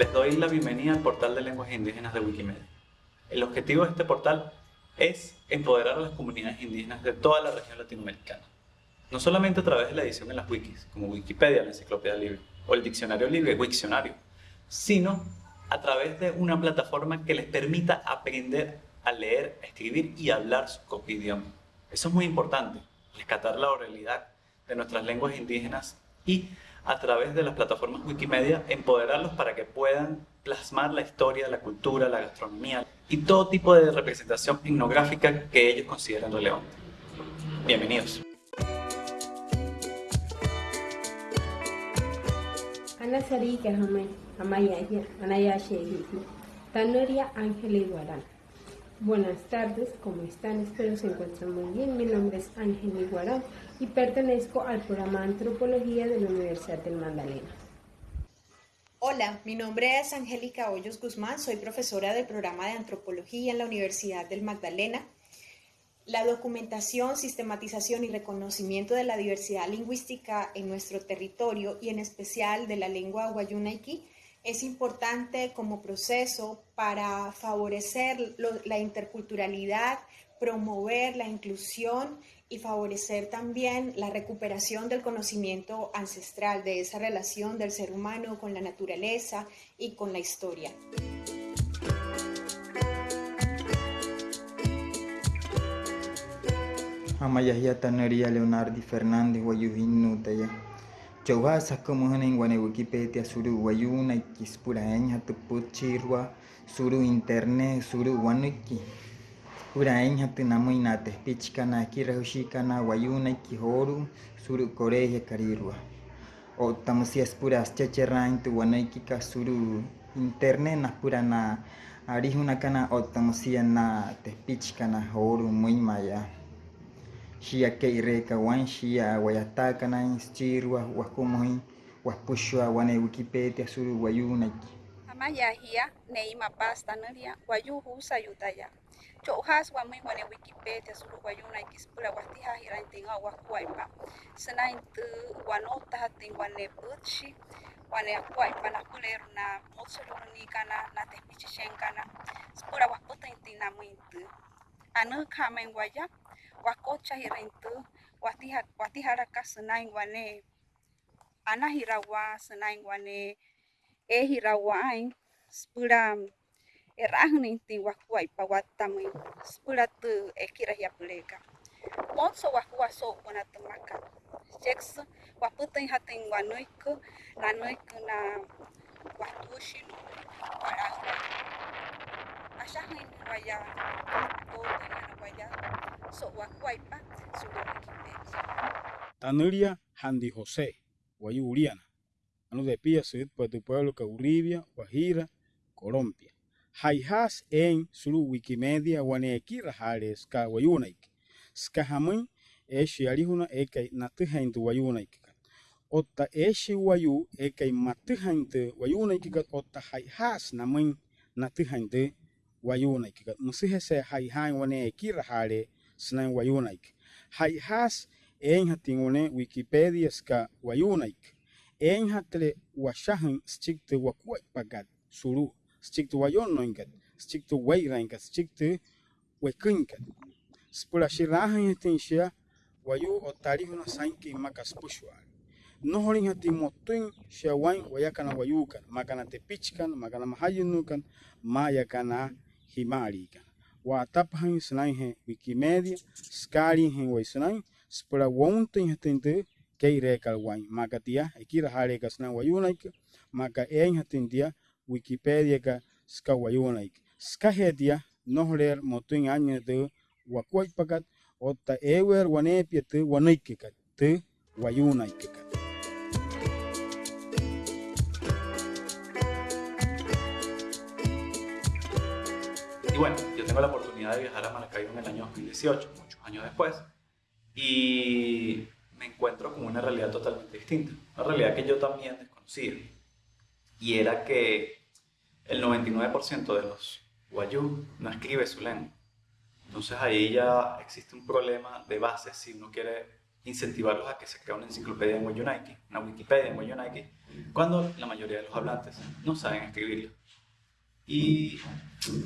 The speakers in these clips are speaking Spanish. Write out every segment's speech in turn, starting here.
Les doy la bienvenida al portal de lenguas indígenas de Wikimedia. El objetivo de este portal es empoderar a las comunidades indígenas de toda la región latinoamericana. No solamente a través de la edición en las wikis, como Wikipedia, la enciclopedia libre, o el diccionario libre, Wikcionario, sino a través de una plataforma que les permita aprender a leer, escribir y hablar su propio idioma. Eso es muy importante, rescatar la oralidad de nuestras lenguas indígenas y a través de las plataformas Wikimedia empoderarlos para que puedan plasmar la historia, la cultura, la gastronomía y todo tipo de representación etnográfica que ellos consideren relevante. Bienvenidos. Ana. Buenas tardes, ¿cómo están? Espero se encuentren muy bien. Mi nombre es Ángel Iguarán y pertenezco al programa Antropología de la Universidad del Magdalena. Hola, mi nombre es Angélica Hoyos Guzmán, soy profesora del programa de Antropología en la Universidad del Magdalena. La documentación, sistematización y reconocimiento de la diversidad lingüística en nuestro territorio y en especial de la lengua guayunaiki es importante como proceso para favorecer la interculturalidad, promover la inclusión y favorecer también la recuperación del conocimiento ancestral, de esa relación del ser humano con la naturaleza y con la historia. Amayahia Tanaria Leonardi Fernández Guayujinu Taya. Chauha sakamuhan en guane Wikipedia suru wayuna kispura enya tuput chirwa suru internet suru wanuki. Pura enya tunamu inate pichkana kirahushikana wayuna kihoru suru koreya karirwa. O tamusias puras chacherrain tu wanuki ka suru internet na pura na arihuna kana o tamusia na te pichkana horu muy maya. Shia keireka wan shia wayataka na instirwa wakumuhi wapushwa wane Wikipedia suru wayunaki. Amaya hia neima pasta nuria wayuhu sayutaya. Chouhas wami wane wikipe te suru wayuna ikispula watiha hiranting awa kuaipa. Sena intu wanota hating wane butshi wane kuaipa na kuleru na motsuruni kana na tepichichen kana. Spura waputa inti namu intu. Anu kame waya wakocha hirintu watiha watihara kasena wane ana hirawa sena wane e hirawa ain spura erahni ti wakuai pawatami spura tu ekira ya pulega Monso wakua so wana temaka Jex waputin hatin wanuiku na nuiku na watushi para Ashahin waya todo waya Tanuria Handy José, Guayuriana, anu de Pia Sud por tu pueblo Cauribia, Guajira, Colombia. haihas en suru wikimedia wane kira hale ska wayunaik ska hamui eshi alihuna ekai natihaintu wayunaik otta eshi wayu ekai matihaintu wayunaik otta haihas namun natihaintu wayunaik kat musihe se haihain wane kira hale senang wayunaik haihas en hatingune wikipedia ska wayunaik en hatle washahan stikte wakuak pagat suru stick to wayonoinkat, stick to wayrankat, stick to wekinkat. Spura shirahan tinshia, wayu otarihuna sanki makas pushwar. No horin hati motuin shawain wayakana wayukan, makana tepichkan, makana mahayunukan, mayakana himarikan. Watapahan sunain he Wikimedia, Skari he waisunain, spura wontin hatindu, kei rekal wain, makatia, ekira harekas na wayunaik, maka ein hatindia, wikipedia ka ska wa yunaik ska hedia nohler motuin anya de wa kwai pakat otta ewer wane piete wanaik ka te wa yunaik ka Y bueno, yo tengo la oportunidad de viajar a Maracaibo en el año 2018, muchos años después, y me encuentro con una realidad totalmente distinta, una realidad que yo también desconocía, y era que el 99% de los guayú no escribe su lengua. Entonces ahí ya existe un problema de base si uno quiere incentivarlos a que se cree una enciclopedia en Wayunaiki, una Wikipedia en Wayunaiki, cuando la mayoría de los hablantes no saben escribirlo. Y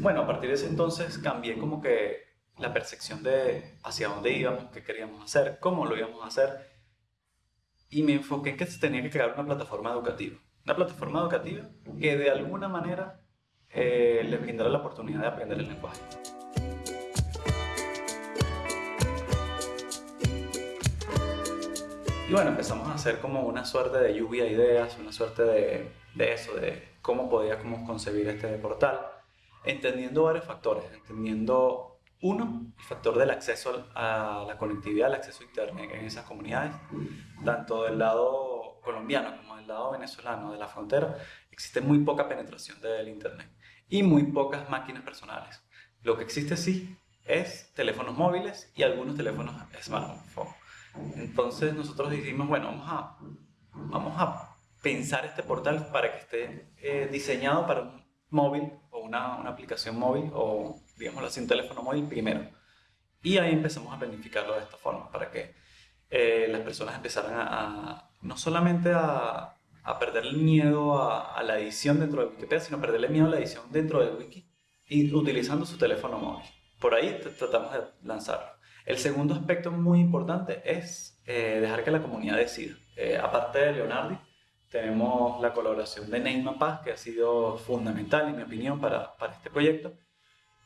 bueno, a partir de ese entonces cambié como que la percepción de hacia dónde íbamos, qué queríamos hacer, cómo lo íbamos a hacer, y me enfoqué en que se tenía que crear una plataforma educativa. Una plataforma educativa que de alguna manera eh, les brindara la oportunidad de aprender el lenguaje. Y bueno, empezamos a hacer como una suerte de lluvia de ideas, una suerte de, de eso, de cómo podíamos concebir este portal, entendiendo varios factores, entendiendo uno, el factor del acceso a la conectividad, el acceso a Internet en esas comunidades, tanto del lado colombiano como del lado venezolano de la frontera, existe muy poca penetración del Internet y muy pocas máquinas personales. Lo que existe sí es teléfonos móviles y algunos teléfonos smartphone. Entonces nosotros dijimos, bueno, vamos a, vamos a pensar este portal para que esté eh, diseñado para un móvil o una, una, aplicación móvil o, digámoslo así, un teléfono móvil primero. Y ahí empezamos a planificarlo de esta forma, para que eh, las personas empezaran a, no solamente a, a, perder el miedo a, la edición dentro de Wikipedia, sino perderle miedo a la edición dentro de Wiki y utilizando su teléfono móvil. Por ahí tratamos de lanzarlo. El segundo aspecto muy importante es eh, dejar que la comunidad decida. Eh, aparte de Leonardi, tenemos la colaboración de Neymar Paz, que ha sido fundamental, en mi opinión, para, para este proyecto.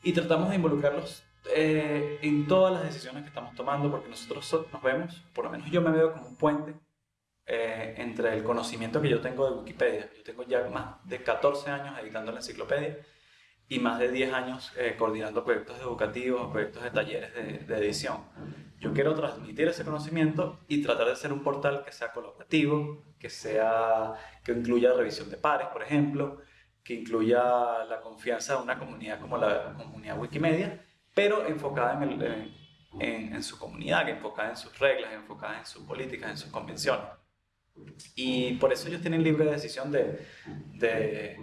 Y tratamos de involucrarlos eh, en todas las decisiones que estamos tomando, porque nosotros nos vemos, por lo menos yo me veo como un puente eh, entre el conocimiento que yo tengo de Wikipedia. Yo tengo ya más de 14 años editando la enciclopedia y más de 10 años eh, coordinando proyectos educativos, proyectos de talleres de, de, edición. Yo quiero transmitir ese conocimiento y tratar de ser un portal que sea colaborativo, que, sea, que incluya revisión de pares, por ejemplo, que incluya la confianza de una comunidad como la comunidad Wikimedia, pero enfocada en, el, en, en su comunidad, enfocada en sus reglas, enfocada en sus políticas, en sus convenciones. Y por eso ellos tienen libre decisión de,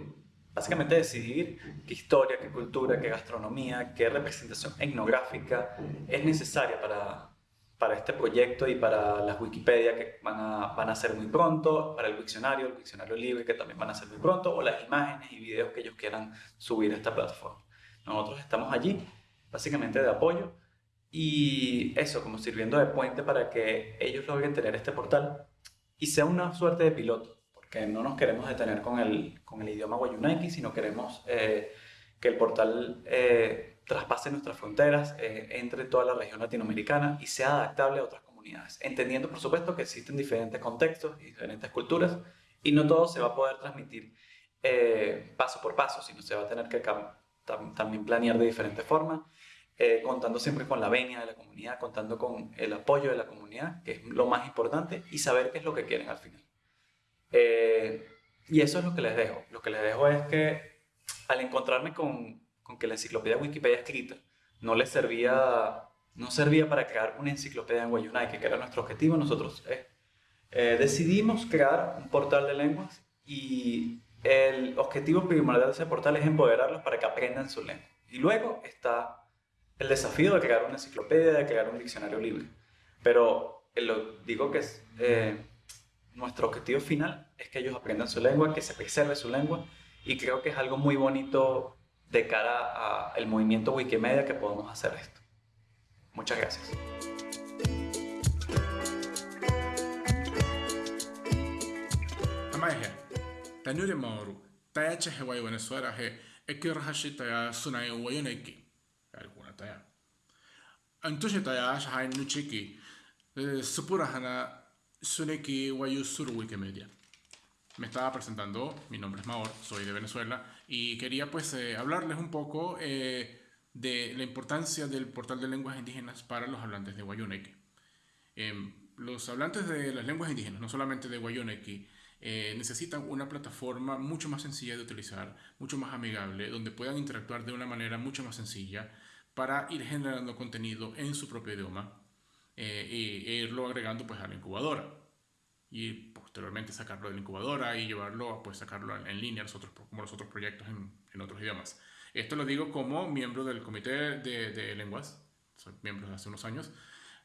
básicamente decidir qué historia, qué cultura, qué gastronomía, qué representación etnográfica es necesaria para, para este proyecto y para las Wikipedia que van a, van a ser muy pronto, para el diccionario, el diccionario libre que también van a ser muy pronto, o las imágenes y videos que ellos quieran subir a esta plataforma. Nosotros estamos allí, básicamente de apoyo, y eso, como sirviendo de puente para que ellos logren tener este portal y sea una suerte de piloto que no nos queremos detener con el, con el idioma Wayunaiki, sino queremos eh, que el portal eh, traspase nuestras fronteras, eh, entre toda la región latinoamericana y sea adaptable a otras comunidades, entendiendo por supuesto que existen diferentes contextos y diferentes culturas y no todo se va a poder transmitir eh, paso por paso, sino se va a tener que tam también planear de diferentes formas, eh, contando siempre con la venia de la comunidad, contando con el apoyo de la comunidad, que es lo más importante, y saber qué es lo que quieren al final. Eh, y eso es lo que les dejo. Lo que les dejo es que al encontrarme con, que la enciclopedia Wikipedia escrita no les servía, no servía para crear una enciclopedia en Wayunaiki, que era nuestro objetivo, nosotros eh, decidimos crear un portal de lenguas y el objetivo primordial de ese portal es empoderarlos para que aprendan su lengua. Y luego está el desafío de crear una enciclopedia, de crear un diccionario libre. Pero lo digo que es... Eh, nuestro objetivo final es que ellos aprendan su lengua, que se preserve su lengua y creo que es algo muy bonito de cara al movimiento Wikimedia que podemos hacer esto. Muchas gracias. Alguna taya. Entonces taya shahai nuchiki, supura hana Suneki Wikimedia. Me estaba presentando, mi nombre es Maor, soy de Venezuela y quería pues eh, hablarles un poco eh, de la importancia del portal de lenguas indígenas para los hablantes de Wayunequi. Eh, los hablantes de las lenguas indígenas, no solamente de Wayunequi, eh, necesitan una plataforma mucho más sencilla de utilizar, mucho más amigable, donde puedan interactuar de una manera mucho más sencilla para ir generando contenido en su propio idioma eh, e irlo agregando pues a la incubadora y posteriormente sacarlo de la incubadora y llevarlo, pues sacarlo en, línea nosotros, como los otros proyectos en, en, otros idiomas. Esto lo digo como miembro del comité de, de lenguas, soy miembro de hace unos años,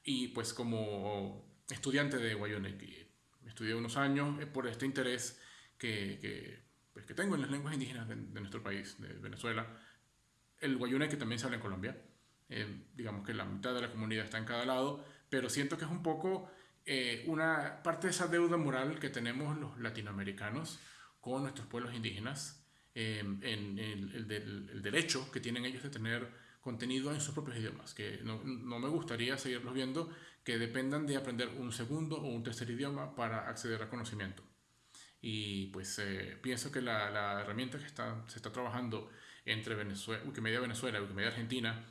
y pues como estudiante de Guayoneki. Estudié unos años eh, por este interés que, que, pues, que, tengo en las lenguas indígenas de, de, nuestro país, de Venezuela. El Guayoneki también se habla en Colombia. Eh, digamos que la mitad de la comunidad está en cada lado, pero siento que es un poco eh, una parte de esa deuda moral que tenemos los latinoamericanos con nuestros pueblos indígenas, eh, en, el, derecho que tienen ellos de tener contenido en sus propios idiomas, que no, no, me gustaría seguirlos viendo que dependan de aprender un segundo o un tercer idioma para acceder al conocimiento. Y pues pienso que la, la, herramienta que está, se está trabajando entre Venezuela, Wikimedia Venezuela y Wikimedia Argentina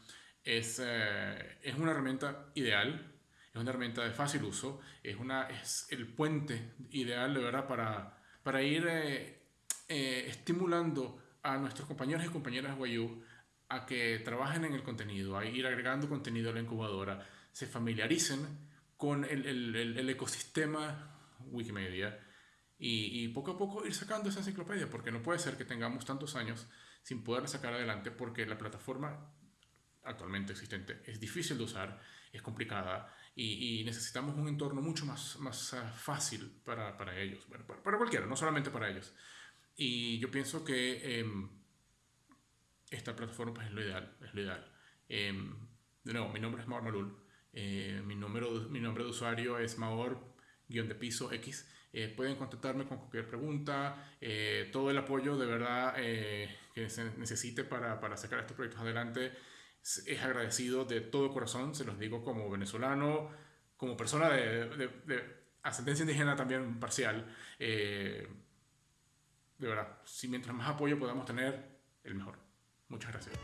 es, eh, es una herramienta ideal, es una herramienta de fácil uso, es, una, es el puente ideal de verdad para, para ir eh, eh, estimulando a nuestros compañeros y compañeras Guayú a que trabajen en el contenido, a ir agregando contenido a la incubadora, se familiaricen con el, el, el ecosistema Wikimedia y, y, poco a poco ir sacando esa enciclopedia, porque no puede ser que tengamos tantos años sin poder sacar adelante porque la plataforma actualmente existente es difícil de usar, es complicada y, y necesitamos un entorno mucho más, más uh, fácil para, para ellos, bueno, para, para, cualquiera, no solamente para ellos. Y yo pienso que eh, esta plataforma pues, es lo ideal. Es lo ideal. Eh, de nuevo, mi nombre es Maor Malul, eh, mi, número, mi nombre de usuario es Maor-de piso X. Eh, pueden contactarme con cualquier pregunta, eh, todo el apoyo de verdad eh, que se necesite para, para, sacar estos proyectos adelante es agradecido de todo corazón, se los digo como venezolano, como persona de, de, de ascendencia indígena también parcial. de verdad, si mientras más apoyo podamos tener, el mejor. Muchas gracias.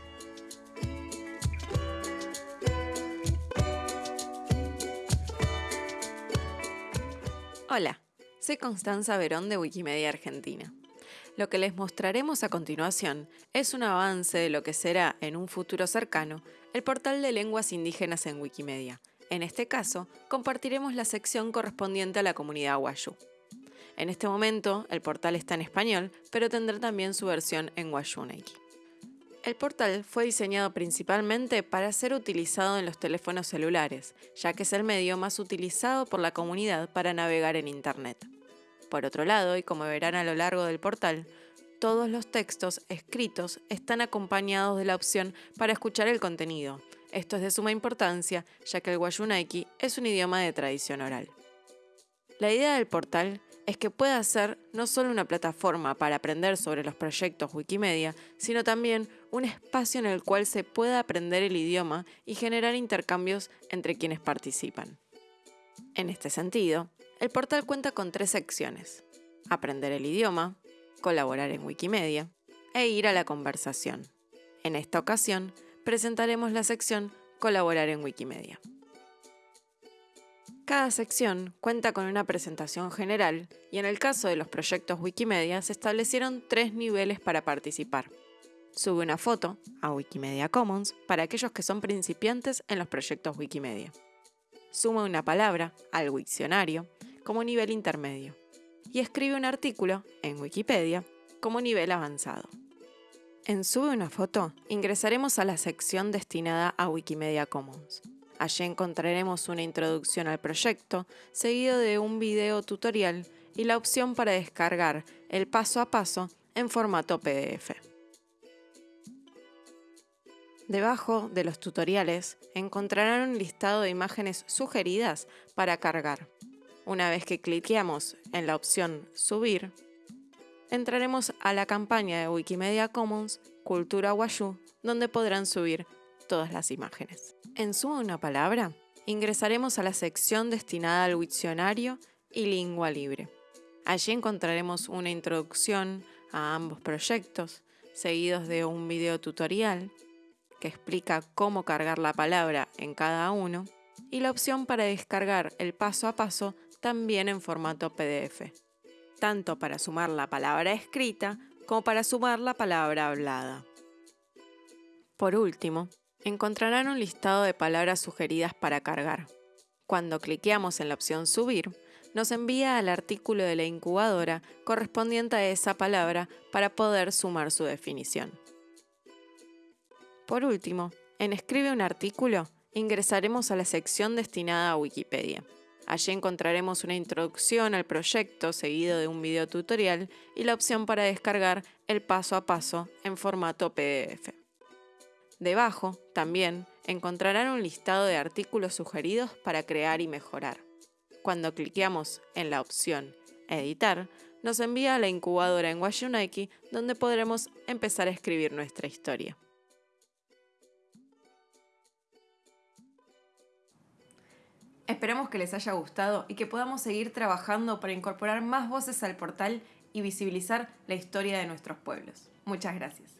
Hola. Soy Constanza Verón de Wikimedia Argentina. Lo que les mostraremos a continuación es un avance de lo que será en un futuro cercano el portal de lenguas indígenas en Wikimedia. En este caso, compartiremos la sección correspondiente a la comunidad Washu. En este momento, el portal está en español, pero tendrá también su versión en Washuneki. El portal fue diseñado principalmente para ser utilizado en los teléfonos celulares, ya que es el medio más utilizado por la comunidad para navegar en Internet. Por otro lado, y como verán a lo largo del portal, todos los textos escritos están acompañados de la opción para escuchar el contenido. Esto es de suma importancia, ya que el Wayunaiki es un idioma de tradición oral. La idea del portal es que pueda ser no solo una plataforma para aprender sobre los proyectos Wikimedia, sino también un espacio en el cual se pueda aprender el idioma y generar intercambios entre quienes participan. En este sentido, el portal cuenta con tres secciones. Aprender el idioma, colaborar en Wikimedia e ir a la conversación. En esta ocasión, presentaremos la sección Colaborar en Wikimedia. Cada sección cuenta con una presentación general y en el caso de los proyectos Wikimedia se establecieron tres niveles para participar. Sube una foto a Wikimedia Commons para aquellos que son principiantes en los proyectos Wikimedia. Suma una palabra al Wikcionario como nivel intermedio y escribe un artículo en Wikipedia como nivel avanzado. En Sube una foto ingresaremos a la sección destinada a Wikimedia Commons. Allí encontraremos una introducción al proyecto, seguido de un video tutorial y la opción para descargar el paso a paso en formato PDF. Debajo de los tutoriales encontrarán un listado de imágenes sugeridas para cargar. Una vez que cliqueamos en la opción Subir, entraremos a la campaña de Wikimedia Commons Cultura Washu, donde podrán subir todas las imágenes. En Suma una palabra, ingresaremos a la sección destinada al diccionario y lengua libre. Allí encontraremos una introducción a ambos proyectos, seguidos de un video tutorial que explica cómo cargar la palabra en cada uno y la opción para descargar el paso a paso también en formato PDF, tanto para sumar la palabra escrita como para sumar la palabra hablada. Por último, encontrarán un listado de palabras sugeridas para cargar. Cuando cliqueamos en la opción Subir, nos envía al artículo de la incubadora correspondiente a esa palabra para poder sumar su definición. Por último, en Escribe un artículo, ingresaremos a la sección destinada a Wikipedia. Allí encontraremos una introducción al proyecto seguido de un video tutorial y la opción para descargar el paso a paso en formato PDF. Debajo, también, encontrarán un listado de artículos sugeridos para crear y mejorar. Cuando cliqueamos en la opción Editar, nos envía a la incubadora en Washunaki donde podremos empezar a escribir nuestra historia. Esperamos que les haya gustado y que podamos seguir trabajando para incorporar más voces al portal y visibilizar la historia de nuestros pueblos. Muchas gracias.